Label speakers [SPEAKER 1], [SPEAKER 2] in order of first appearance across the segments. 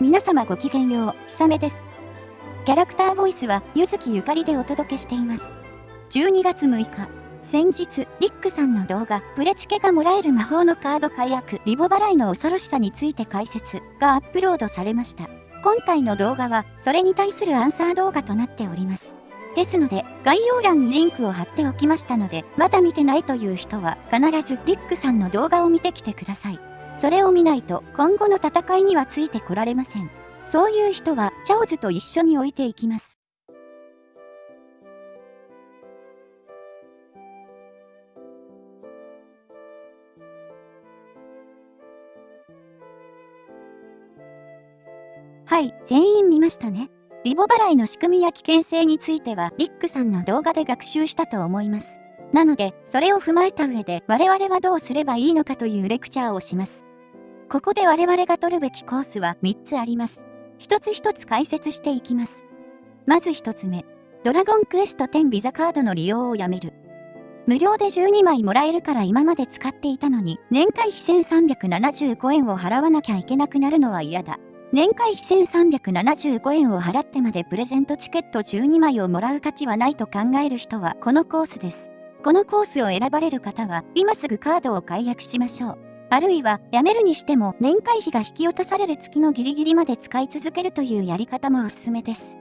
[SPEAKER 1] 皆様ごきげんよう、ひさめです。キャラクターボイスは、ゆずきゆかりでお届けしています。12月6日、先日、リックさんの動画、プレチケがもらえる魔法のカード解約、リボ払いの恐ろしさについて解説がアップロードされました。今回の動画は、それに対するアンサー動画となっております。ですので、概要欄にリンクを貼っておきましたので、まだ見てないという人は、必ずリックさんの動画を見てきてください。それを見ないと、今後の戦いにはついてこられません。そういう人は、チャオズと一緒に置いていきます。はい、全員見ましたね。リボ払いの仕組みや危険性については、リックさんの動画で学習したと思います。なので、それを踏まえた上で、我々はどうすればいいのかというレクチャーをします。ここで我々が取るべきコースは3つあります。一つ一つ解説していきます。まず1つ目、ドラゴンクエスト10ビザカードの利用をやめる。無料で12枚もらえるから今まで使っていたのに、年会費1375円を払わなきゃいけなくなるのは嫌だ。年会費1375円を払ってまでプレゼントチケット12枚をもらう価値はないと考える人はこのコースです。このコースを選ばれる方は今すぐカードを解約しましょう。あるいは辞めるにしても年会費が引き落とされる月のギリギリまで使い続けるというやり方もおすすめです。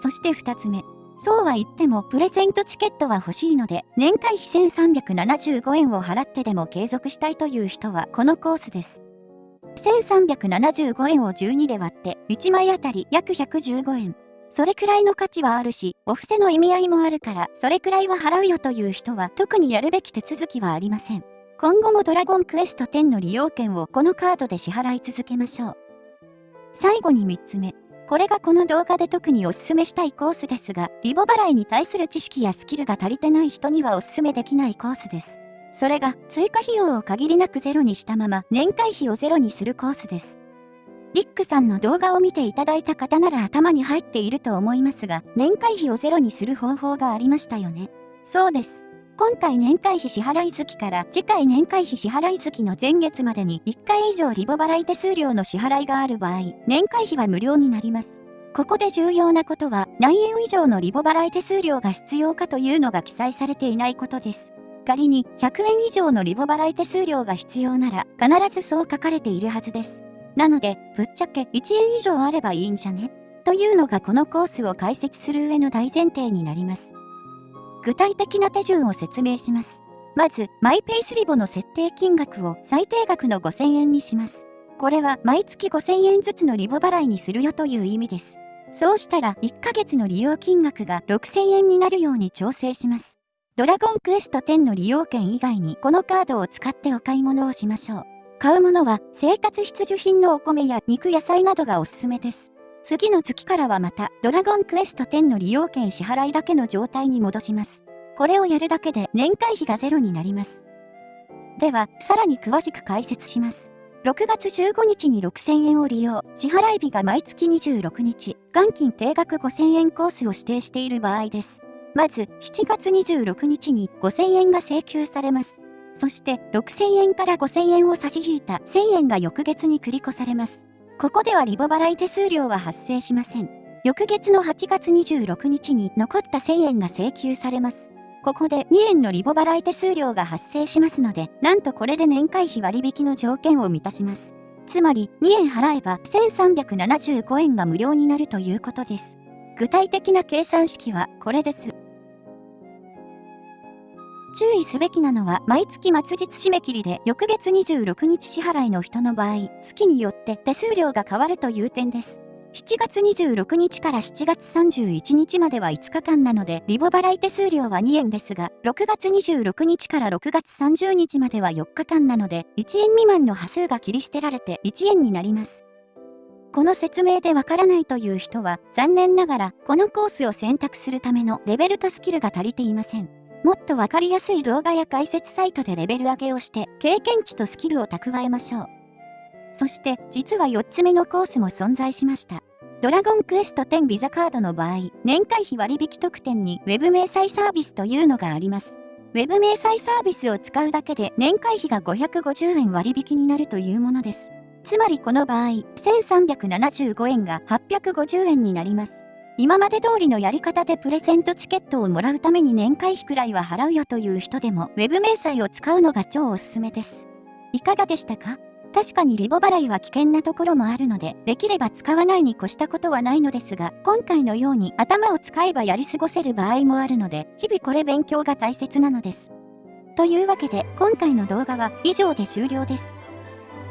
[SPEAKER 1] そして2つ目。そうは言ってもプレゼントチケットは欲しいので年会費1375円を払ってでも継続したいという人はこのコースです。1375円を12で割って1枚あたり約115円。それくらいの価値はあるし、お布施の意味合いもあるから、それくらいは払うよという人は特にやるべき手続きはありません。今後もドラゴンクエスト10の利用券をこのカードで支払い続けましょう。最後に3つ目。これがこの動画で特におすすめしたいコースですが、リボ払いに対する知識やスキルが足りてない人にはおすすめできないコースです。それが追加費用を限りなくゼロにしたまま年会費をゼロにするコースです。リックさんの動画を見ていただいた方なら頭に入っていると思いますが、年会費をゼロにする方法がありましたよね。そうです。今回年会費支払い月から次回年会費支払い月の前月までに1回以上リボ払い手数料の支払いがある場合、年会費は無料になります。ここで重要なことは何円以上のリボ払い手数料が必要かというのが記載されていないことです。仮に100円以上のリボ払い手数料が必要なら必ずそう書かれているはずです。なので、ぶっちゃけ1円以上あればいいんじゃね？というのがこのコースを解説する上の大前提になります。具体的な手順を説明します。まず、マイペースリボの設定金額を最低額の5000円にします。これは毎月5000円ずつのリボ払いにするよという意味です。そうしたら1ヶ月の利用金額が6000円になるように調整します。ドラゴンクエスト10の利用券以外にこのカードを使ってお買い物をしましょう。買うものは生活必需品のお米や肉野菜などがおすすめです。次の月からはまたドラゴンクエスト10の利用券支払いだけの状態に戻します。これをやるだけで年会費がゼロになります。では、さらに詳しく解説します。6月15日に6000円を利用、支払い日が毎月26日、元金定額5000円コースを指定している場合です。まず、7月26日に5000円が請求されます。そして、6000円から5000円を差し引いた1000円が翌月に繰り越されます。ここではリボ払い手数料は発生しません。翌月の8月26日に残った1000円が請求されます。ここで2円のリボ払い手数料が発生しますので、なんとこれで年会費割引の条件を満たします。つまり2円払えば1375円が無料になるということです。具体的な計算式はこれです。注意すべきなのは毎月末日締め切りで翌月26日支払いの人の場合、月によって手数料が変わるという点です。7月26日から7月31日までは5日間なので、リボ払い手数料は2円ですが、6月26日から6月30日までは4日間なので、1円未満の端数が切り捨てられて1円になります。この説明でわからないという人は、残念ながら、このコースを選択するためのレベルとスキルが足りていません。もっとわかりやすい動画や解説サイトでレベル上げをして経験値とスキルを蓄えましょう。そして実は4つ目のコースも存在しました。ドラゴンクエスト10ビザカードの場合、年会費割引特典に Web 明細サービスというのがあります。Web 明細サービスを使うだけで年会費が550円割引になるというものです。つまりこの場合、1375円が850円になります。今まで通りのやり方でプレゼントチケットをもらうために年会費くらいは払うよという人でも Web 明細を使うのが超おすすめです。いかがでしたか？確かにリボ払いは危険なところもあるので、できれば使わないに越したことはないのですが、今回のように頭を使えばやり過ごせる場合もあるので、日々これ勉強が大切なのです。というわけで、今回の動画は以上で終了です。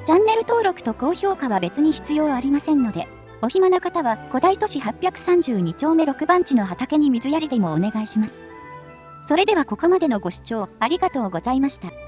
[SPEAKER 1] チャンネル登録と高評価は別に必要ありませんので、お暇な方は古代都市832丁目6番地の畑に水やりでもお願いします。それではここまでのご視聴ありがとうございました。